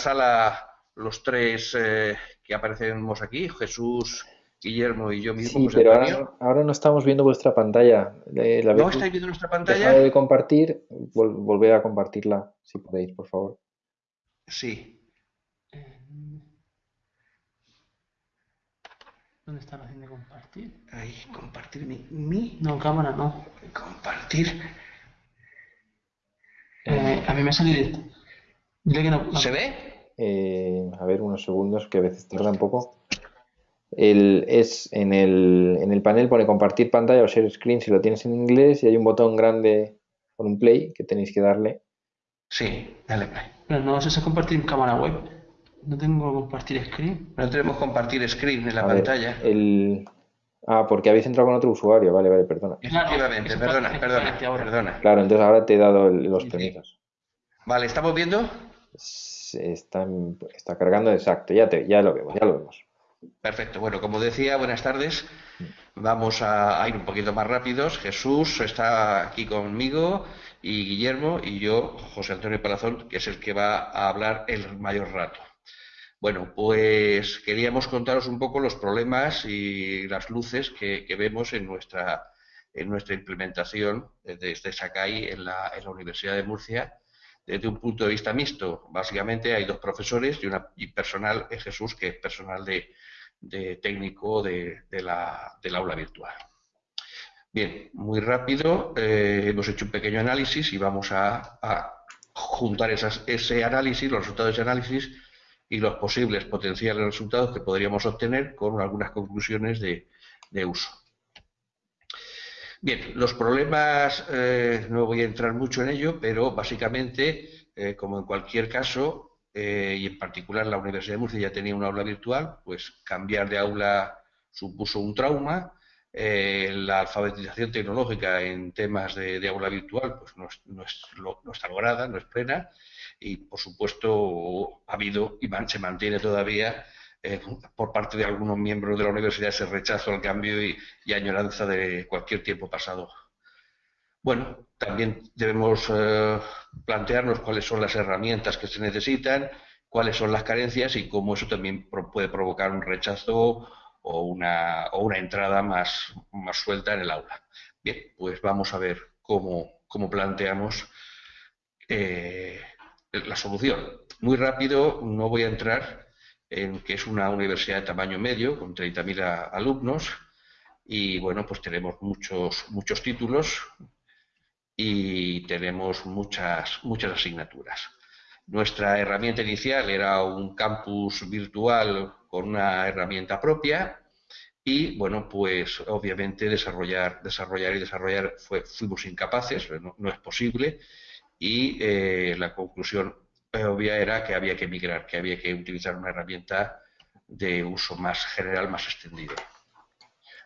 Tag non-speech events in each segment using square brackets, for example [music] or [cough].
sala los tres eh, que aparecemos aquí, Jesús, Guillermo y yo mismo. Sí, pero ahora, no estamos viendo vuestra pantalla. ¿No estáis viendo nuestra pantalla? de compartir, volver a compartirla, si podéis, por favor. Sí. ¿Dónde está la opción de compartir? Ahí, compartir mi, No, cámara no. Compartir. Eh, a mí me ha salido... ¿Se ve? Eh, a ver, unos segundos, que a veces tarda un poco. El, es en el, en el panel pone compartir pantalla o share screen si lo tienes en inglés y hay un botón grande con un play que tenéis que darle. Sí, dale play. Pero no sé si compartir cámara web. No tengo compartir screen. No tenemos compartir screen en la pantalla. el... Ah, porque habéis entrado con otro usuario. Vale, vale, perdona. Efectivamente, perdona, perdona, perdona. Claro, entonces ahora te he dado los permisos. Vale, ¿estamos viendo? Está, está cargando, exacto, ya, te, ya lo vemos, ya lo vemos. Perfecto, bueno, como decía, buenas tardes. Vamos a, ir un poquito más rápidos. Jesús está aquí conmigo y Guillermo y yo, José Antonio Palazón, que es el que va a hablar el mayor rato. Bueno, pues queríamos contaros un poco los problemas y las luces que, vemos en nuestra, en nuestra implementación desde Sakai en la, en la Universidad de Murcia desde un punto de vista mixto. Básicamente hay dos profesores y, una, y personal en Jesús, que es personal de, técnico de, la, del aula virtual. Bien, muy rápido, eh, hemos hecho un pequeño análisis y vamos a, juntar ese análisis, los resultados de ese análisis y los posibles potenciales resultados que podríamos obtener con algunas conclusiones de, uso. Bien, los problemas, eh, no voy a entrar mucho en ello, pero básicamente, eh, como en cualquier caso, eh, y en particular la Universidad de Murcia ya tenía una aula virtual, pues cambiar de aula supuso un trauma. la alfabetización tecnológica en temas de, aula virtual pues no, no está lograda, no es plena, y por supuesto ha habido y se mantiene todavía eh, por parte de algunos miembros de la universidad ese rechazo al cambio y, añoranza de cualquier tiempo pasado. Bueno, también debemos eh, plantearnos cuáles son las herramientas que se necesitan, cuáles son las carencias y cómo eso también puede provocar un rechazo o una, entrada más, más suelta en el aula. Bien, pues vamos a ver cómo, cómo planteamos eh, la solución. Muy rápido, no voy a entrar en que es una universidad de tamaño medio, con 30.000 alumnos, y bueno, pues tenemos muchos, muchos títulos y tenemos muchas, muchas asignaturas. Nuestra herramienta inicial era un campus virtual con una herramienta propia y bueno, pues obviamente desarrollar, desarrollar y desarrollar fue, fuimos incapaces, no, es posible y eh, la conclusión obvia era que había que migrar, que había que utilizar una herramienta de uso más general, más extendido.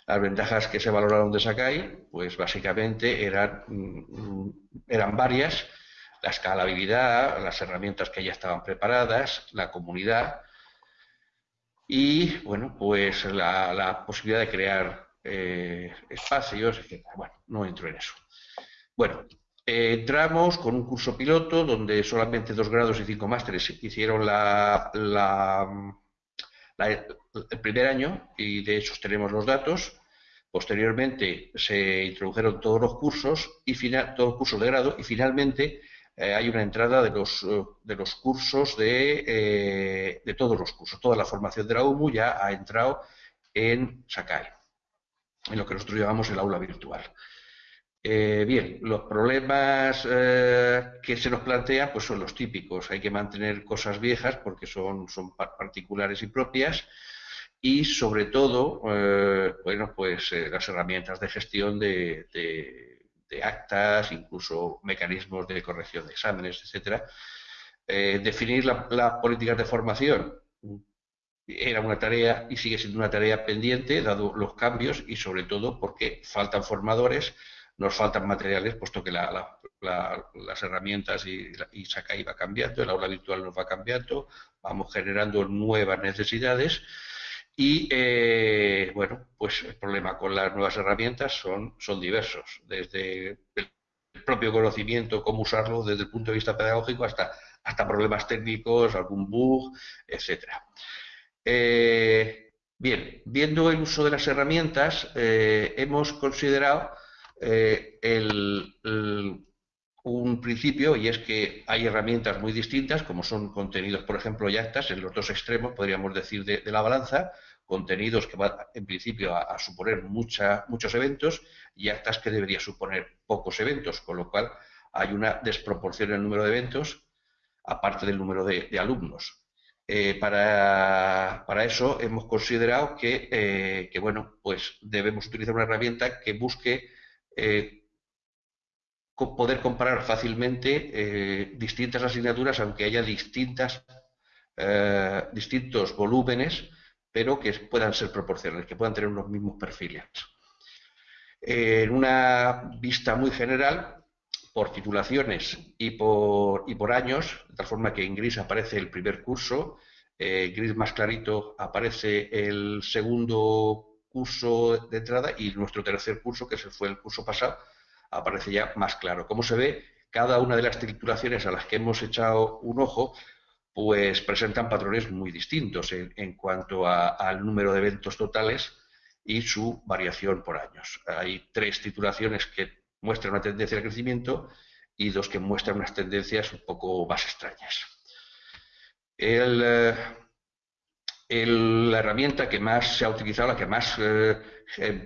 Las ventajas que se valoraron de Sakai, pues básicamente eran, mm, eran varias, la escalabilidad, las herramientas que ya estaban preparadas, la comunidad y, bueno, pues la, posibilidad de crear eh, espacios, etc. Bueno, no entro en eso. Bueno, entramos con un curso piloto donde solamente dos grados y cinco másteres hicieron la, el primer año y de hecho tenemos los datos. Posteriormente se introdujeron todos los cursos y final, todos los cursos de grado y finalmente eh, hay una entrada de los, eh, de los cursos de, eh, de todos los cursos. Toda la formación de la UMU ya ha entrado en Sakai, en lo que nosotros llamamos el aula virtual. Eh, bien, los problemas eh, que se nos plantean pues son los típicos. Hay que mantener cosas viejas porque son, particulares y propias y sobre todo, eh, bueno, pues las herramientas de gestión de, actas, incluso mecanismos de corrección de exámenes, etcétera. definir las políticas de formación era una tarea y sigue siendo una tarea pendiente, dado los cambios y sobre todo porque faltan formadores nos faltan materiales, puesto que las herramientas y, y Sakai va cambiando, el aula virtual nos va cambiando, vamos generando nuevas necesidades y, eh, bueno, pues el problema con las nuevas herramientas son, son diversos, desde el propio conocimiento, cómo usarlo desde el punto de vista pedagógico, hasta hasta problemas técnicos, algún bug, etcétera. Eh, bien, viendo el uso de las herramientas, eh, hemos considerado un principio y es que hay herramientas muy distintas, como son contenidos, por ejemplo, y actas en los dos extremos, podríamos decir, de, la balanza, contenidos que van en principio a, suponer muchos eventos y actas que deberían suponer pocos eventos, con lo cual hay una desproporción en el número de eventos, aparte del número de, alumnos. Eh, para, eso hemos considerado eh, que, bueno, pues debemos utilizar una herramienta que busque eh, poder comparar fácilmente distintas asignaturas, aunque haya distintas, distintos volúmenes, pero que puedan ser proporcionales, que puedan tener los mismos perfiles. En una vista muy general, por titulaciones y por, y por años, de tal forma que en gris aparece el primer curso, en gris más clarito aparece el segundo curso de entrada y nuestro tercer curso, que fue el curso pasado, aparece ya más claro. Como se ve, cada una de las titulaciones a las que hemos echado un ojo, pues presentan patrones muy distintos en, cuanto al número de eventos totales y su variación por años. Hay tres titulaciones que muestra una tendencia de crecimiento y dos que muestran unas tendencias un poco más extrañas. Eh, la herramienta que más se ha utilizado, la que más eh,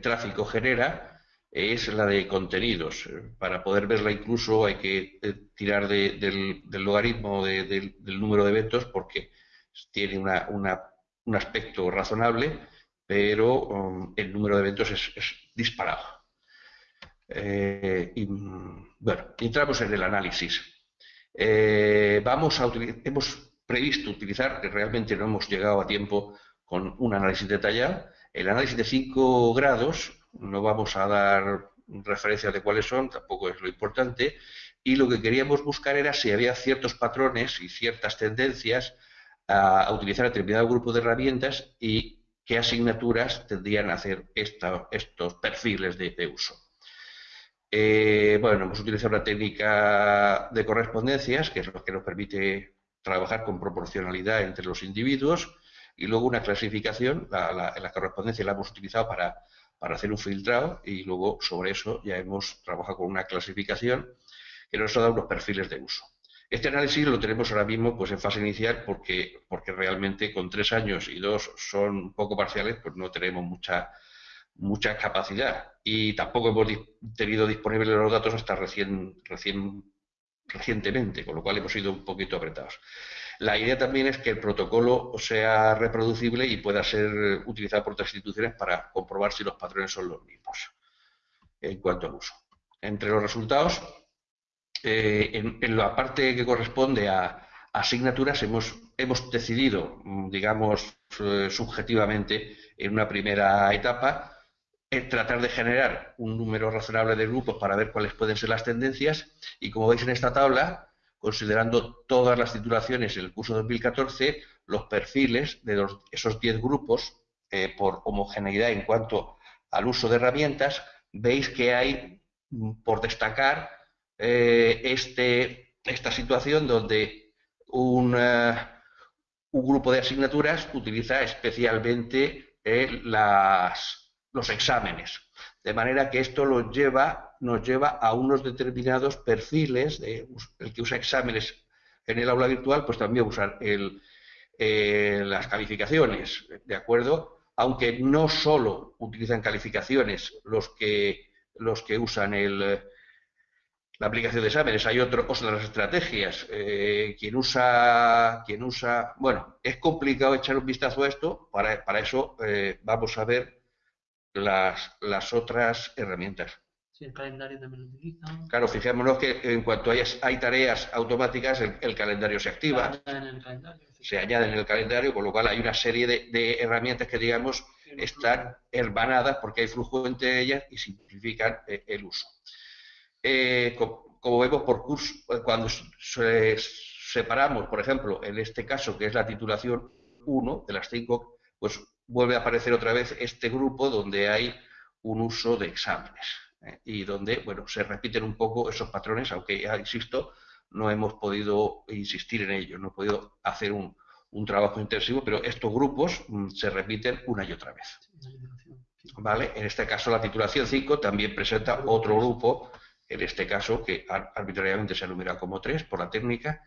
tráfico genera, es la de contenidos. Para poder verla incluso hay que eh, tirar del, logaritmo del número de eventos porque tiene un aspecto razonable, pero um, el número de eventos es disparado. Eh, y, bueno, entramos en el análisis. Eh, vamos a hemos previsto utilizar, que realmente no hemos llegado a tiempo con un análisis detallado, el análisis de 5 grados, no vamos a dar referencias de cuáles son, tampoco es lo importante, y lo que queríamos buscar era si había ciertos patrones y ciertas tendencias a, utilizar determinado grupo de herramientas y qué asignaturas tendrían a hacer estos perfiles de uso. Eh, bueno, hemos utilizado una técnica de correspondencias, que es lo que nos permite trabajar con proporcionalidad entre los individuos, y luego una clasificación, la, correspondencia la hemos utilizado para, hacer un filtrado, y luego sobre eso ya hemos trabajado con una clasificación que nos ha dado unos perfiles de uso. Este análisis lo tenemos ahora mismo pues en fase inicial porque, porque realmente con tres años y dos son poco parciales, pues no tenemos mucha mucha capacidad y tampoco hemos tenido disponibles los datos hasta recién, recién, recientemente, con lo cual hemos sido un poquito apretados. La idea también es que el protocolo sea reproducible y pueda ser utilizado por otras instituciones para comprobar si los patrones son los mismos en cuanto al uso. Entre los resultados, eh, en, la parte que corresponde a, asignaturas hemos, hemos decidido, digamos, eh, subjetivamente, en una primera etapa, tratar de generar un número razonable de grupos para ver cuáles pueden ser las tendencias. Y como veis en esta tabla, considerando todas las titulaciones en el curso 2014, los perfiles de esos 10 grupos eh, por homogeneidad en cuanto al uso de herramientas, veis que hay mm, por destacar eh, este, esta situación donde un, eh, un, grupo de asignaturas utiliza especialmente las los exámenes. De manera que esto nos lleva, nos lleva a unos determinados perfiles, de, el que usa exámenes en el aula virtual, pues también usar el, eh, las calificaciones, ¿de acuerdo? Aunque no solo utilizan calificaciones los que, los que usan el, la aplicación de exámenes, hay otro, otras estrategias. Eh, quien, usa, quien usa, bueno, es complicado echar un vistazo a esto, para, para eso eh, vamos a ver las, las otras herramientas. Sí, el calendario también lo utilizan. Claro, fijémonos que en cuanto hay, hay tareas automáticas, el, calendario se activa. Se añade en el calendario. Se añade en el calendario, con lo cual hay una serie de, herramientas que, digamos, están hermanadas porque hay flujo entre ellas y simplifican eh, el uso. Eh, como, vemos por curso, cuando separamos, por ejemplo, en este caso, que es la titulación 1 de las 5, pues vuelve a aparecer otra vez este grupo donde hay un uso de exámenes ¿eh? y donde, bueno, se repiten un poco esos patrones, aunque ya insisto, no hemos podido insistir en ello, no hemos podido hacer un, un trabajo intensivo, pero estos grupos mm, se repiten una y otra vez. ¿Vale? En este caso, la titulación 5 también presenta otro grupo, en este caso, que arbitrariamente se enumera como 3 por la técnica,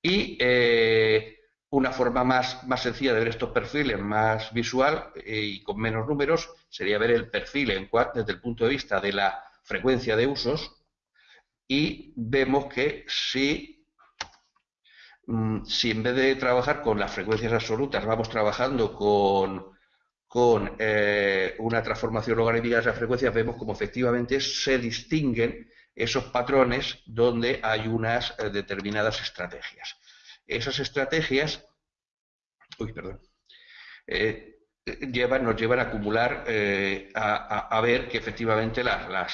y eh, una forma más, más sencilla de ver estos perfiles, más visual eh, y con menos números, sería ver el perfil desde el punto de vista de la frecuencia de usos, y vemos que si Mm, si en vez de trabajar con las frecuencias absolutas vamos trabajando con, con eh, una transformación logarítmica de esas frecuencias, vemos como efectivamente se distinguen esos patrones donde hay unas eh, determinadas estrategias. Esas estrategias, uy, perdón, eh, nos llevan a acumular, a, ver que efectivamente la,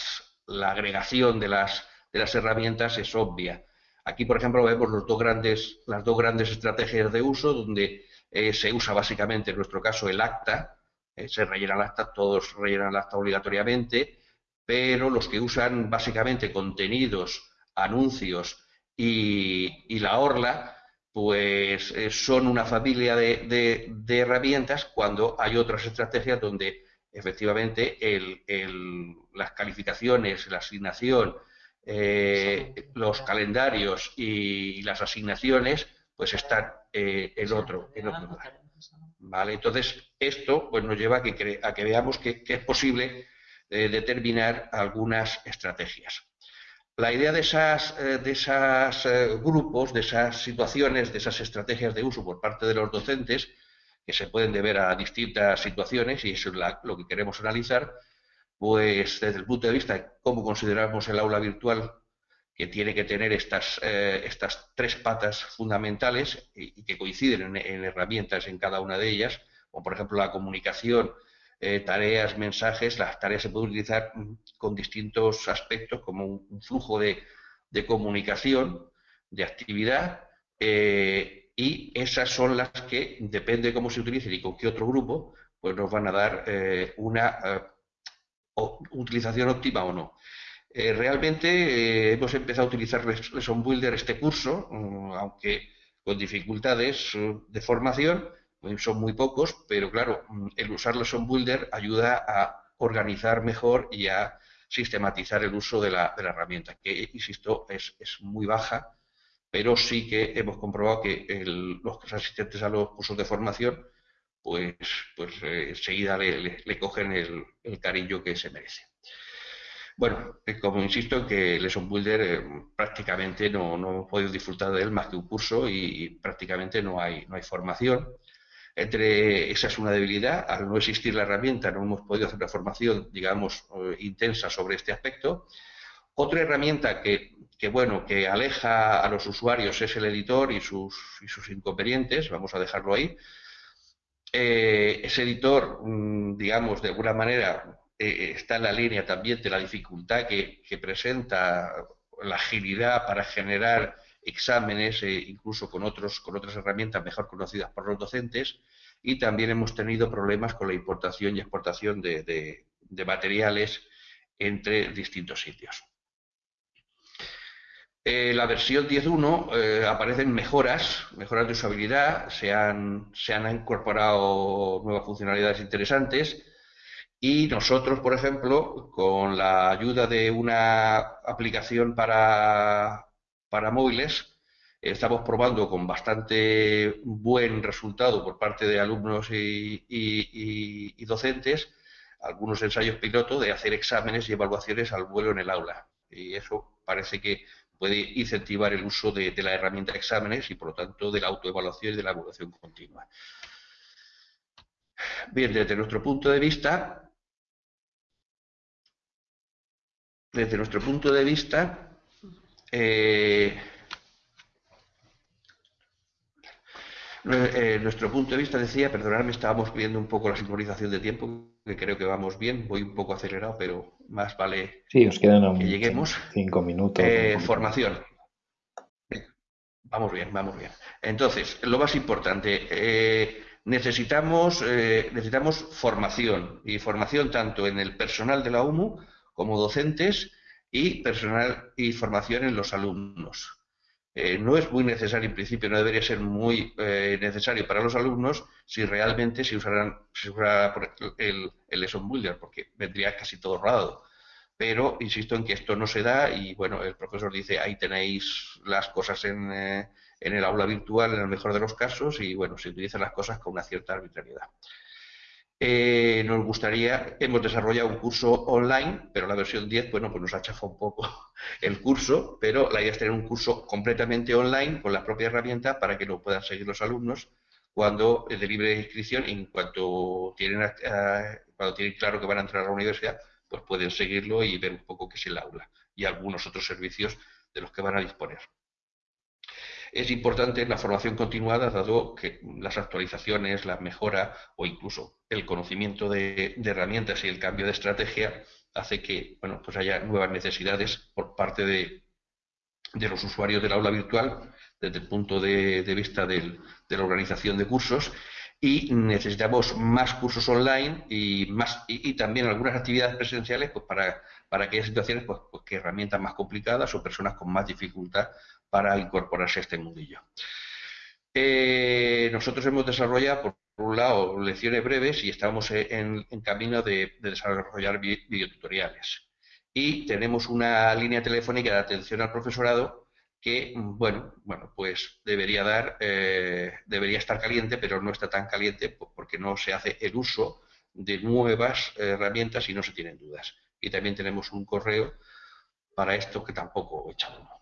agregación de las, herramientas es obvia. Aquí, por ejemplo, vemos las dos grandes estrategias de uso, donde eh, se usa básicamente, en nuestro caso, el acta, eh, se rellena el acta, todos rellenan el acta obligatoriamente, pero los que usan básicamente contenidos, anuncios y, la orla, pues eh, son una familia de, herramientas cuando hay otras estrategias donde efectivamente las calificaciones, la asignación, eh, los calendarios y las asignaciones pues están eh, en otro en otro lugar. ¿Vale? Entonces, esto pues, nos lleva a que, a que veamos que, es posible determinar algunas estrategias. La idea de esas, de esos grupos, de esas situaciones, de esas estrategias de uso por parte de los docentes, que se pueden deber a distintas situaciones, y eso es lo que queremos analizar, pues desde el punto de vista de cómo consideramos el aula virtual, que tiene que tener estas, eh, estas tres patas fundamentales y, que coinciden en, herramientas en cada una de ellas, como por ejemplo la comunicación, eh, tareas, mensajes, las tareas se pueden utilizar mm, con distintos aspectos, como un, flujo de, comunicación, de actividad, eh, y esas son las que, depende de cómo se utilicen y con qué otro grupo, pues nos van a dar una utilización óptima o no. Eh, realmente eh, hemos empezado a utilizar Lesson Builder este curso, mm, aunque con dificultades eh, de formación, son muy pocos, pero claro, mm, el usar Lesson Builder ayuda a organizar mejor y a sistematizar el uso de la, herramienta, que, insisto, es, muy baja, pero sí que hemos comprobado que los asistentes a los cursos de formación pues, pues eh, enseguida le, cogen el, cariño que se merece. Bueno, eh, como insisto que Lesson Builder eh, prácticamente no, no, hemos podido disfrutar de él más que un curso y, prácticamente no hay, no hay formación. Entre esa es una debilidad, al no existir la herramienta no hemos podido hacer una formación, digamos, intensa sobre este aspecto. Otra herramienta que, que, bueno, que aleja a los usuarios es el editor y sus, y sus inconvenientes, vamos a dejarlo ahí, eh, ese editor, mm, digamos, de alguna manera eh, está en la línea también de la dificultad que, presenta la agilidad para generar exámenes, eh, incluso con, otros, con otras herramientas mejor conocidas por los docentes, y también hemos tenido problemas con la importación y exportación de materiales entre distintos sitios. Eh, la versión 10.1 eh, aparecen mejoras, mejoras de usabilidad, se han, se han incorporado nuevas funcionalidades interesantes y nosotros, por ejemplo, con la ayuda de una aplicación para, para móviles, estamos probando con bastante buen resultado por parte de alumnos y, docentes algunos ensayos piloto de hacer exámenes y evaluaciones al vuelo en el aula. Y eso parece que puede incentivar el uso de, la herramienta de exámenes y, por lo tanto, de la autoevaluación y de la evaluación continua. Bien, desde nuestro punto de vista, desde nuestro punto de vista, eh, eh, nuestro punto de vista decía, perdonadme, estábamos viendo un poco la sincronización de tiempo, que creo que vamos bien, voy un poco acelerado, pero más vale sí, os quedan que lleguemos. Cinco minutos. Eh, formación. Vamos bien, vamos bien. Entonces, lo más importante, eh, necesitamos, necesitamos formación, y formación tanto en el personal de la UMU como docentes y personal y formación en los alumnos. eh, no es muy necesario, en principio no debería ser muy eh, necesario para los alumnos si realmente se usaran se usara el, el lesson builder, porque vendría casi todo rodado. Pero insisto en que esto no se da y bueno, el profesor dice ahí tenéis las cosas en, eh, en el aula virtual en el mejor de los casos y bueno, se utilizan las cosas con una cierta arbitrariedad. Eh, nos gustaría, hemos desarrollado un curso online, pero la versión 10, bueno, pues nos ha chafado un poco [laughs] el curso, pero la idea es tener un curso completamente online con la propia herramienta para que lo puedan seguir los alumnos cuando de libre inscripción, en cuanto tienen, eh, cuando tienen claro que van a entrar a la universidad, pues pueden seguirlo y ver un poco qué es el aula y algunos otros servicios de los que van a disponer. Es importante la formación continuada, dado que las actualizaciones, la mejora o incluso el conocimiento de, herramientas y el cambio de estrategia hace que bueno, pues haya nuevas necesidades por parte de, los usuarios del aula virtual desde el punto de, vista de la organización de cursos. Y necesitamos más cursos online y más y, también algunas actividades presenciales pues para, para aquellas situaciones pues, pues, que herramientas más complicadas o personas con más dificultad para incorporarse a este mundillo. Eh, nosotros hemos desarrollado, por un lado, lecciones breves y estamos en, camino de, desarrollar videotutoriales. Y tenemos una línea telefónica de atención al profesorado que, bueno, bueno pues debería, dar, eh, debería estar caliente, pero no está tan caliente porque no se hace el uso de nuevas herramientas y no se tienen dudas. Y también tenemos un correo para esto que tampoco echamos.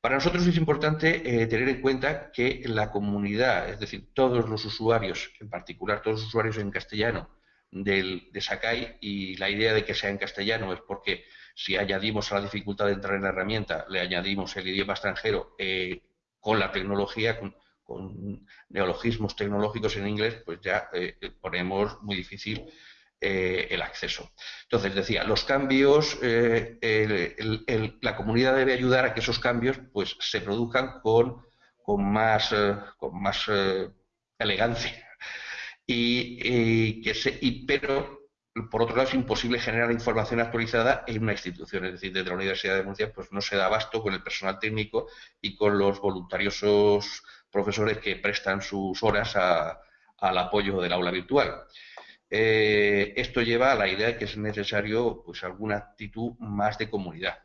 Para nosotros es importante eh, tener en cuenta que la comunidad, es decir, todos los usuarios, en particular todos los usuarios en castellano del, de Sakai, y la idea de que sea en castellano es porque si añadimos a la dificultad de entrar en la herramienta, le añadimos el idioma extranjero eh, con la tecnología, con, neologismos tecnológicos en inglés, pues ya eh, ponemos muy difícil eh, el acceso. Entonces, decía, los cambios, eh, la comunidad debe ayudar a que esos cambios pues, se produzcan con, más, eh, con más elegancia. Y, que se, pero, por otro lado, es imposible generar información actualizada en una institución. Es decir, desde la Universidad de Murcia pues, no se da abasto con el personal técnico y con los voluntariosos profesores que prestan sus horas al apoyo del aula virtual. Eh, esto lleva a la idea de que es necesario pues, alguna actitud más de comunidad.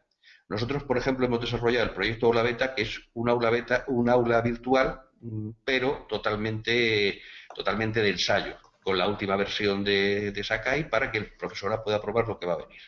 Nosotros, por ejemplo, hemos desarrollado el proyecto Aula Beta, que es un aula beta, un aula virtual, mm, pero totalmente, totalmente de ensayo, con la última versión de, Sakai para que el profesor pueda probar lo que va a venir.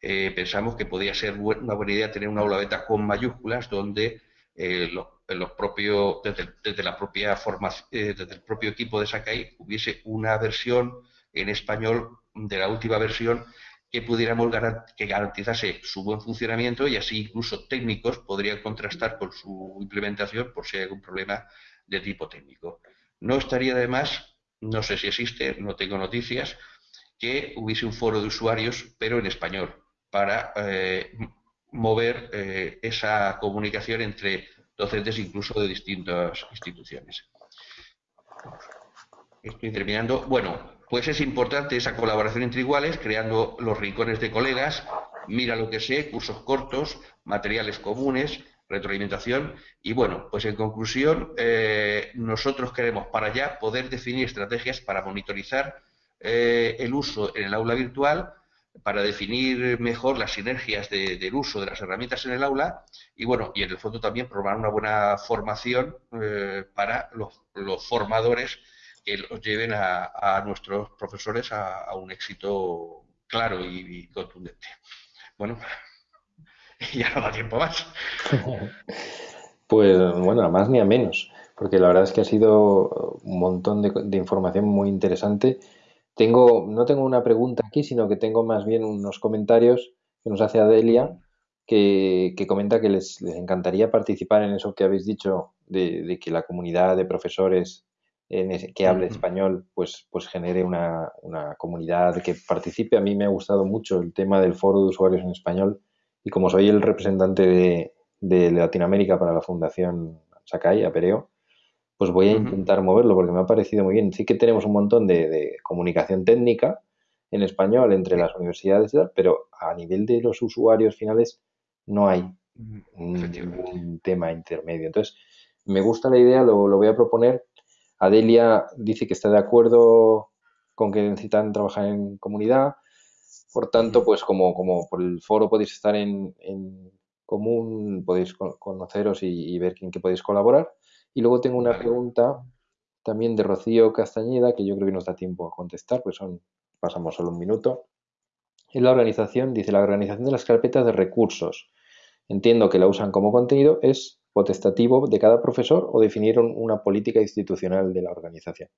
Eh, pensamos que podría ser una buena idea tener una aula beta con mayúsculas donde eh, los, desde, la propia formación, eh, desde el propio equipo de Sakai hubiese una versión en español de la última versión que pudiéramos que garantizase su buen funcionamiento y así incluso técnicos podrían contrastar con su implementación por si hay algún problema de tipo técnico. No estaría de más, no sé si existe, no tengo noticias, que hubiese un foro de usuarios, pero en español, para eh, mover eh, esa comunicación entre docentes incluso de distintas instituciones. Estoy terminando. Bueno, pues es importante esa colaboración entre iguales, creando los rincones de colegas, mira lo que sé, cursos cortos, materiales comunes, retroalimentación. Y bueno, pues en conclusión, eh, nosotros queremos para allá poder definir estrategias para monitorizar eh, el uso en el aula virtual para definir mejor las sinergias del uso de las herramientas en el aula y bueno, y en el fondo también probar una buena formación eh, para los, formadores que los lleven a, nuestros profesores a, un éxito claro y, contundente. Bueno, [laughs] ya no da tiempo más. [laughs] Pues bueno, a más ni a menos, porque la verdad es que ha sido un montón de información muy interesante tengo, no tengo una pregunta aquí, sino que tengo más bien unos comentarios que nos hace Adelia, que, comenta que les, encantaría participar en eso que habéis dicho, de, que la comunidad de profesores en que hable español, pues, pues genere una, comunidad que participe. A mí me ha gustado mucho el tema del foro de usuarios en español y como soy el representante de, de Latinoamérica para la Fundación Sakai, Apereo, pues voy a intentar moverlo porque me ha parecido muy bien. Sí que tenemos un montón de, comunicación técnica en español entre las universidades, pero a nivel de los usuarios finales no hay un, tema intermedio. Entonces, me gusta la idea, lo, lo voy a proponer. Adelia dice que está de acuerdo con que necesitan trabajar en comunidad. Por tanto, pues como, como por el foro podéis estar en, común, podéis conoceros y, ver en qué podéis colaborar. Y luego tengo una pregunta también de Rocío Castañeda, que yo creo que nos da tiempo a contestar, pues son, pasamos solo un minuto. En la organización, dice, la organización de las carpetas de recursos. Entiendo que la usan como contenido, es potestativo de cada profesor o definieron una política institucional de la organización.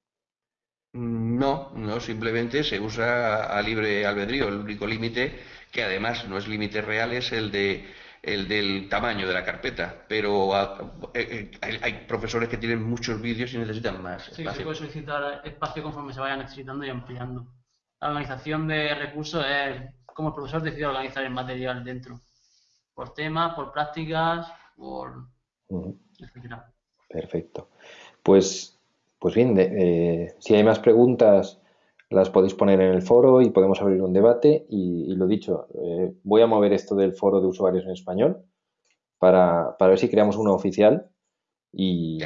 No, no, simplemente se usa a libre albedrío. El único límite, que además no es límite real, es el de el del tamaño de la carpeta, pero eh, eh, hay, profesores que tienen muchos vídeos y necesitan más. Sí, espacio. se puede solicitar espacio conforme se vaya necesitando y ampliando. La organización de recursos es como el profesor decide organizar el material dentro, por temas, por prácticas, por Perfecto. Pues pues bien, eh, si hay más preguntas, las podéis poner en el foro y podemos abrir un debate. Y, lo dicho, eh, voy a mover esto del foro de usuarios en español para, ver si creamos uno oficial y,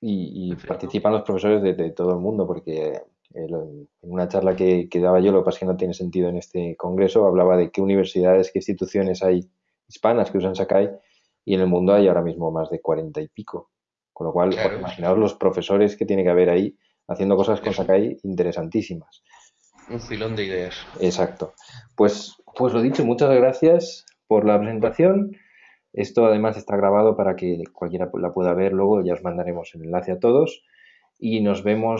y, participan los profesores de, todo el mundo, porque en una charla que, que, daba yo, lo que pasa es que no tiene sentido en este congreso, hablaba de qué universidades, qué instituciones hay hispanas que usan Sakai y en el mundo hay ahora mismo más de cuarenta y pico. Con lo cual, imaginaos los profesores que tiene que haber ahí haciendo cosas con Sakai interesantísimas. Un filón de ideas. Exacto. Pues, pues lo dicho, muchas gracias por la presentación. Esto además está grabado para que cualquiera la pueda ver luego, ya os mandaremos el enlace a todos y nos vemos